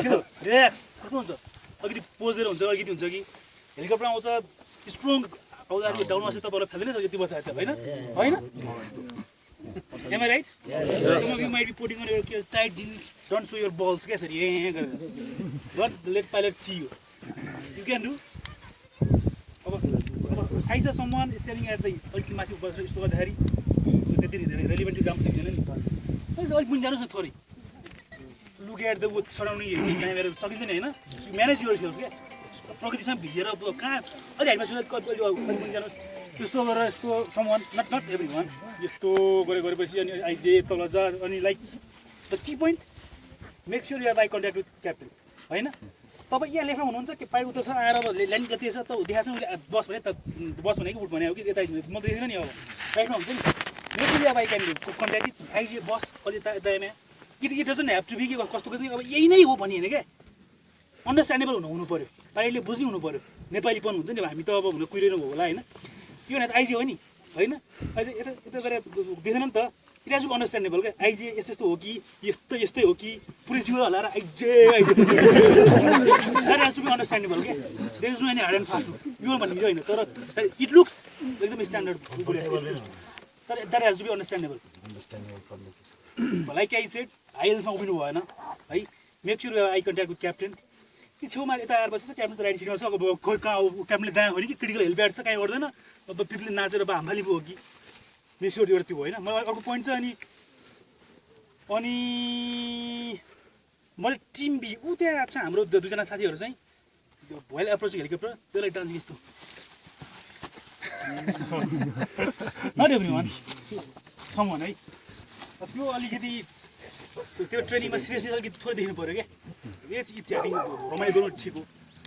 Relax कस्तो हुन्छ? अलिकति हुन्छ अलिकति हुन्छ कि? हेलिकप्टर आउँछ स्ट्रङ आउँदाखेरि डाउन आउँछ तपाईँलाई फ्याल्दैन सक्यो त्यो बता होइन? होइन? यर बल्स क्या सर ए गरेर। Got let pilot see you you can do अब अब द अलिकति माथि बसेर यस्तो गर्दाखेरि त्यति धेरै रेलिभेन्ट नि अलिक अलिक मुनि जानुहोस् न थोरै। Look at the with surrounding त्यहाँनिर सकिन्छ नि होइन म्यानेज सेल्फ क्या प्रकृतिसँग भिजेर कहाँ अलिक अलिक मुनि जानुहोस् त्यस्तो गरेर यस्तो सामान नट नट एभ्री वान यस्तो गरे गरेपछि अनि आइजे तल जा अनि like the key point make sure you're by contact with captain होइन तपाईँ यहाँ लेखमा हुनुहुन्छ कि पाइ उता छ आएर अब ल्यान्ड कति छ त देखाएको छ उसले बस भने त बस भने कि उठ भने हो कि यता म त देखेन नि अब राइटमा हुन्छ नि make sure you're by can contact आइजे बस कति यता यता यहाँ it it doesn't have to be के कस्तो कसै अब यही नै हो भनि होइन क्या। अन्डरस्ट्यान्डेबल हुनु हुनु पऱ्यो पाइले बुझ्ने हुनु पऱ्यो नेपालीपन हुन्छ नि हामी त अब हुन कुहिरहनु भयो होला होइन। यो भने त आइजी हो नि होइन? अझै यता यता गरेर देखेन नि त। इट अन्डरस्ट्यान्डेबल क्या। आइजे यस्तो यस्तो हो कि यस्तो यस्तै हो कि। पुरै जिउ हलाएर आइजे आइजे। द्याट टु बी अन्डरस्ट्यान्डेबल क्या। There is no any hard and fast यो भन्ने होइन तर इट लुक्स एकदम स्ट्यान्डर्ड तर that has to be understandable like I said हाइल्समा उभिनु भएन है make sure I contact with captain कि छेउमा यता आएर बसेछ क्याप्टन त राइट सिटमा छ अब खोइ कहाँ क्याप्टनले दायाँ हो कि क्रिटिकल हेलिप्याड छ कहीँ गर्दैन अब पिपले नाचेर अब हाम्फाली पो हो कि मेस्योर एउटा त्यो होइन मलाई अर्को पोइन्ट छ अनि अनि मैले टिम बी ऊ त्यहाँ छ हाम्रो दुईजना साथीहरू चाहिँ भोइल एप्रोच हेलिकप्टर त्यसलाई डान्स यस्तो नट एभ्री वान है त्यो अलिकति त्यो ट्रेनिङमा सिरियसली अलिकति थोरै देख्नु पऱ्यो क्या इच च्याटिङ रमाइलो गर्नु ठिक हो।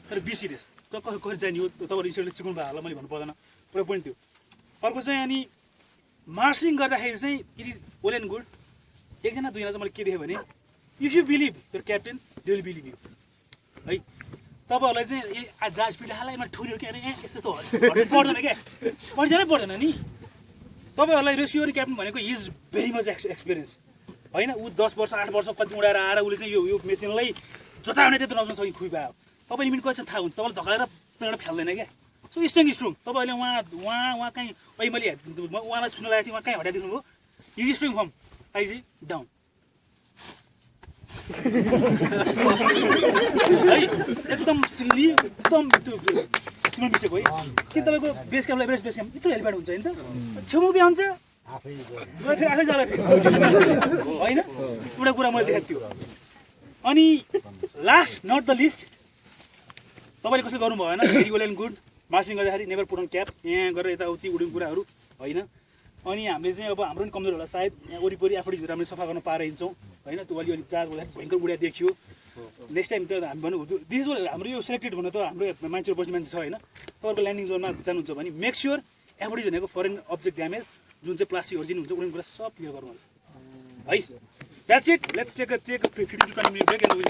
तर बी सिरियस त कसरी कसरी जाने हो? तपाईँहरू रिसर्चले सिकाउनु भयो होला मैले भन्नु पर्दैन। एउटा पोइन्ट थियो। अर्को चाहिँ अनि मार्सलिङ गर्दाखेरि चाहिँ it is well and good एकजना दुईजना चाहिँ मैले के देखेँ भने इफ यु बिलिभ यो क्याप्टेन विल बिलिभ यु है? तपाईँहरूलाई चाहिँ जहाज पिला हाल यसमा ठुल्यो कि अरे ए यस्तो पर्दैन क्या परिचय पर्दैन नि। तपाईँहरूलाई रेस्क्यु गर्ने क्याप्टन भनेको is very much ex experience होइन ऊ दस वर्ष आठ वर्ष कति उडाएर आएर उसले चाहिँ यो यो मेसिनलाई जता भने त्यत्रो नजाउन सक्ने खुइ पायो तपाईँ लिमिट कति थाहा हुन्छ। तपाईँले धकाएर प्लेनबाट फ्याल्दैन क्या सो स्ट्रङ स्ट्रङ तपाईँहरूले उहाँ उहाँ उहाँ कहीँ अहिले मैले उहाँलाई छुन लागेको थिएँ उहाँ कहीँ हटाइदिनु भयो इज स्ट्रङ फर्म चाहिँ डाउन है। एकदम सिल्ली एकदम त्यो तिम्रो मिसेको है। कि तपाईँको बेस क्याम्पलाई बेस बेस क्याम्प यत्रो हेलिप्याड हुन्छ होइन त? छेउमा बिहा हुन्छ। गएर फेरि आफै जाला होइन? एउटा कुरा मैले देखाएको थियो। अनि लास्ट नट द लिस्ट तपाईँले कसले गर्नु भएन एन्ड गुड मार्चिङ गर्दाखेरि नेभर पुट अन क्याप यहाँ गरेर यताउति उड्ने कुराहरू होइन? अनि हामीले चाहिँ अब हाम्रो पनि कमजोर होला सायद यहाँ वरिपरि आफूले हामीले सफा गर्न पाएर हिँड्छौँ होइन त्यो अलिअलि चार्ज गर्दाखेरि भयङ्कर उड्या देखियो। नेक्स्ट टाइम त हामी भन्नु दिस हाम्रो यो सेलेक्टेड भन्नु त हाम्रो मान्छेहरू बस्ने मान्छे छ होइन? तपाईँको ल्यान्डिङ जोनमा जानुहुन्छ भने मेक स्योर एभरेज भनेको फरेन अब्जेक्ट ड्यामेज जुन चाहिँ प्लास्टिक ओरिजिन हुन्छ उनीहरू कुरा सब क्लियर होला है? That's it let's take take fifty to twenty will